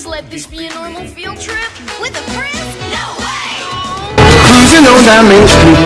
Please let this be a normal field trip. With a friend? No way! Cruising on down Main Street,